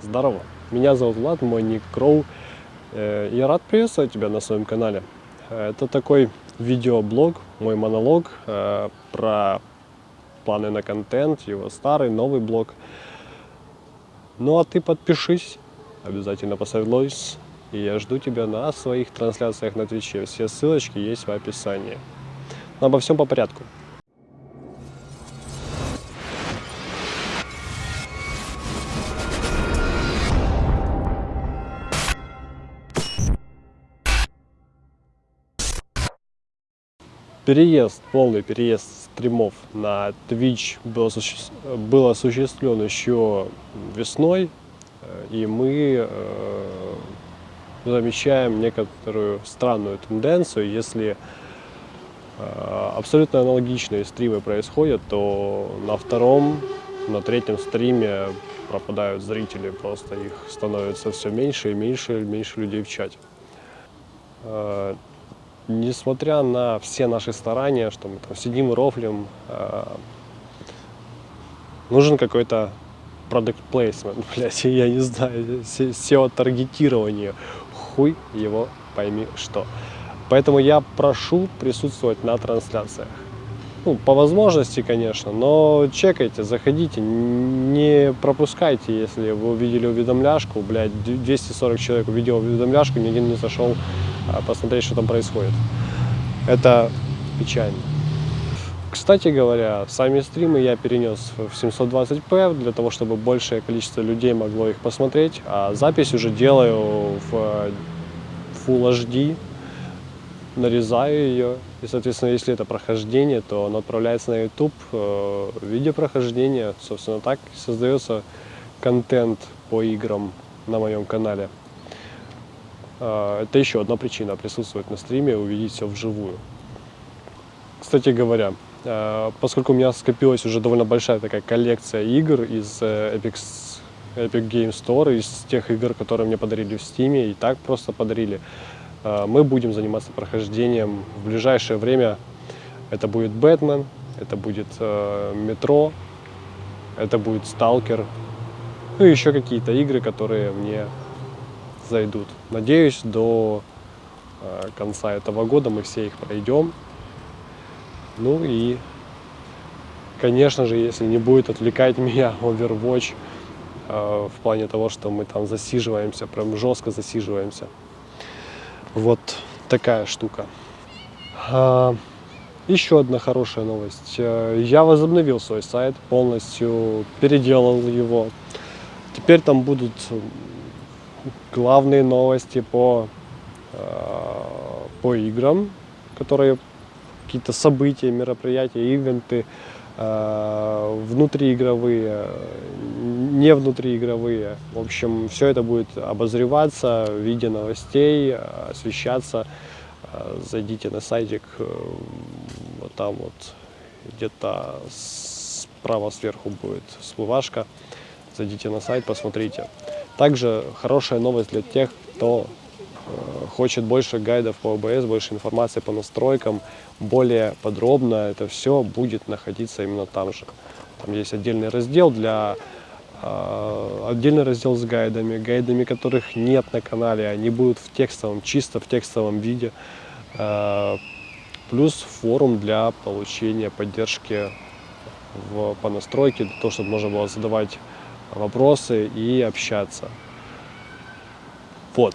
Здорово, меня зовут Влад, мой ник Кроу. Э, Я рад приветствовать тебя на своем канале. Э, Это такой видеоблог, мой монолог э, про планы на контент, его старый, новый блог. Ну а ты подпишись, обязательно поставь лайк, и я жду тебя на своих трансляциях на Твиче. Все ссылочки есть в описании. Но обо всем по порядку. Переезд, полный переезд стримов на Twitch был, был осуществлен еще весной, э, и мы э, замечаем некоторую странную тенденцию. Если э, абсолютно аналогичные стримы происходят, то на втором, на третьем стриме пропадают зрители, просто их становится все меньше и меньше, и меньше людей в чате. Несмотря на все наши старания, что мы там сидим и рофлим, э, нужен какой-то product placement, блядь, я не знаю, SEO-таргетирование, хуй его пойми что. Поэтому я прошу присутствовать на трансляциях. Ну, по возможности, конечно, но чекайте, заходите, не пропускайте, если вы увидели уведомляшку, блядь, 240 человек увидел уведомляшку, ни один не зашел а, посмотреть, что там происходит. Это печально. Кстати говоря, сами стримы я перенес в 720p для того, чтобы большее количество людей могло их посмотреть, а запись уже делаю в Full HD, нарезаю ее, и, соответственно, если это прохождение, то оно отправляется на YouTube э, в виде прохождения. Собственно, так создается контент по играм на моем канале. Э, Это еще одна причина присутствовать на стриме увидеть все вживую. Кстати говоря, э, поскольку у меня скопилась уже довольно большая такая коллекция игр из э, Epic, Epic Game Store, из тех игр, которые мне подарили в Steam, и так просто подарили, мы будем заниматься прохождением в ближайшее время. Это будет Бэтмен, это будет Метро, это будет Сталкер, ну и еще какие-то игры, которые мне зайдут. Надеюсь, до э, конца этого года мы все их пройдем. Ну и, конечно же, если не будет отвлекать меня Overwatch э, в плане того, что мы там засиживаемся, прям жестко засиживаемся. Вот такая штука. А, еще одна хорошая новость. Э, Я возобновил свой сайт, полностью переделал его. Теперь там будут главные новости по, э, по играм, которые какие-то события, мероприятия, ивенты, э, внутриигровые, не внутриигровые. В общем, все это будет обозреваться в виде новостей, освещаться. Зайдите на сайтик, э, вот там вот где-то справа сверху будет всплывашка. Зайдите на сайт, посмотрите. Также хорошая новость для тех, кто э, хочет больше гайдов по ОБС, больше информации по настройкам, более подробно это все будет находиться именно там же. Там есть отдельный раздел для э, отдельный раздел с гайдами, гайдами которых нет на канале, они будут в текстовом, чисто в текстовом виде. Э, плюс форум для получения поддержки в, по настройке, для того, чтобы можно было задавать вопросы и общаться. Вот.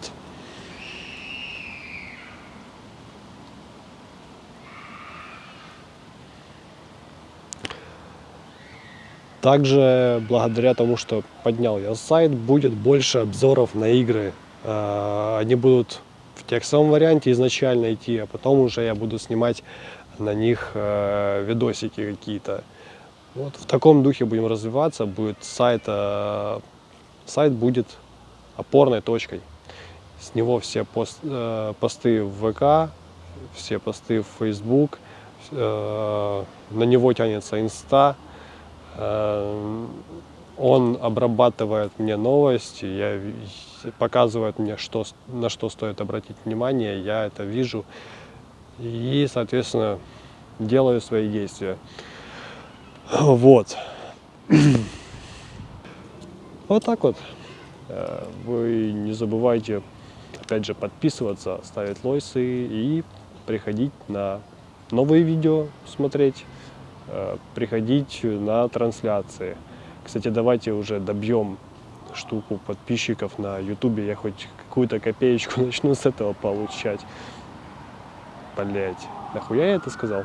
Также благодаря тому, что поднял я сайт, будет больше обзоров на игры. Э, Они будут в текстовом варианте изначально идти, а потом уже я буду снимать на них э, видосики какие-то. Вот в таком духе будем развиваться. Будет сайт, э, сайт будет опорной точкой. С него все пост- э, посты в ВК, все посты в Facebook, э, на него тянется Инста. Э, Он обрабатывает мне новости, я, показывает мне, что, на что стоит обратить внимание, я это вижу и, соответственно, делаю свои действия. Вот. Вот так вот. Э, Вы не забывайте, опять же, подписываться, ставить лойсы и приходить на новые видео смотреть, э, приходить на трансляции. Кстати, давайте уже добьем штуку подписчиков на ютубе, я хоть какую-то копеечку начну с этого получать. Блять, нахуя я это сказал?